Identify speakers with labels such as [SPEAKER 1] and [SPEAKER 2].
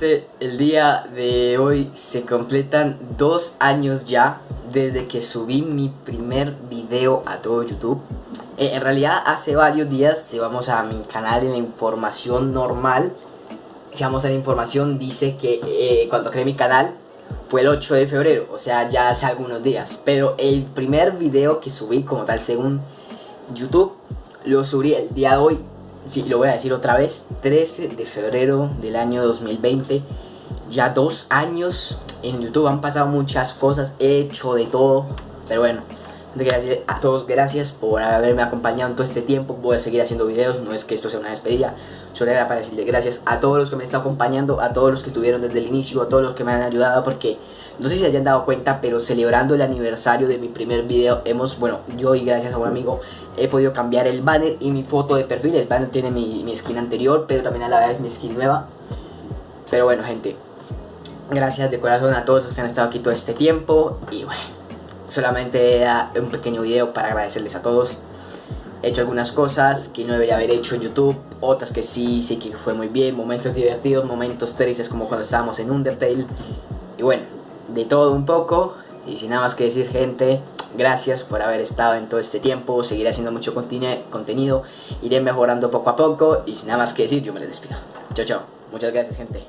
[SPEAKER 1] el día de hoy se completan dos años ya desde que subí mi primer video a todo YouTube. Eh, en realidad hace varios días, si vamos a mi canal en la información normal, si vamos a la información dice que eh, cuando creé mi canal fue el 8 de febrero, o sea ya hace algunos días. Pero el primer video que subí como tal según YouTube lo subí el día de hoy sí, lo voy a decir otra vez, 13 de febrero del año 2020, ya dos años en YouTube, han pasado muchas cosas, he hecho de todo, pero bueno, gracias a todos, gracias por haberme acompañado en todo este tiempo, voy a seguir haciendo videos, no es que esto sea una despedida, solo era para decirle gracias a todos los que me están acompañando, a todos los que estuvieron desde el inicio, a todos los que me han ayudado, porque no sé si hayan dado cuenta, pero celebrando el aniversario de mi primer video, hemos, bueno, yo y gracias a un amigo, he podido cambiar el banner y mi foto de perfil. El banner tiene mi, mi skin anterior, pero también a la vez mi skin nueva. Pero bueno, gente, gracias de corazón a todos los que han estado aquí todo este tiempo. Y bueno, solamente era un pequeño video para agradecerles a todos. He hecho algunas cosas que no debería haber hecho en YouTube, otras que sí, sí que fue muy bien, momentos divertidos, momentos tristes como cuando estábamos en Undertale. Y bueno, de todo un poco. Y sin nada más que decir, gente, gracias por haber estado en todo este tiempo. Seguiré haciendo mucho contenido. Iré mejorando poco a poco. Y sin nada más que decir, yo me les despido. Chao, chao. Muchas gracias, gente.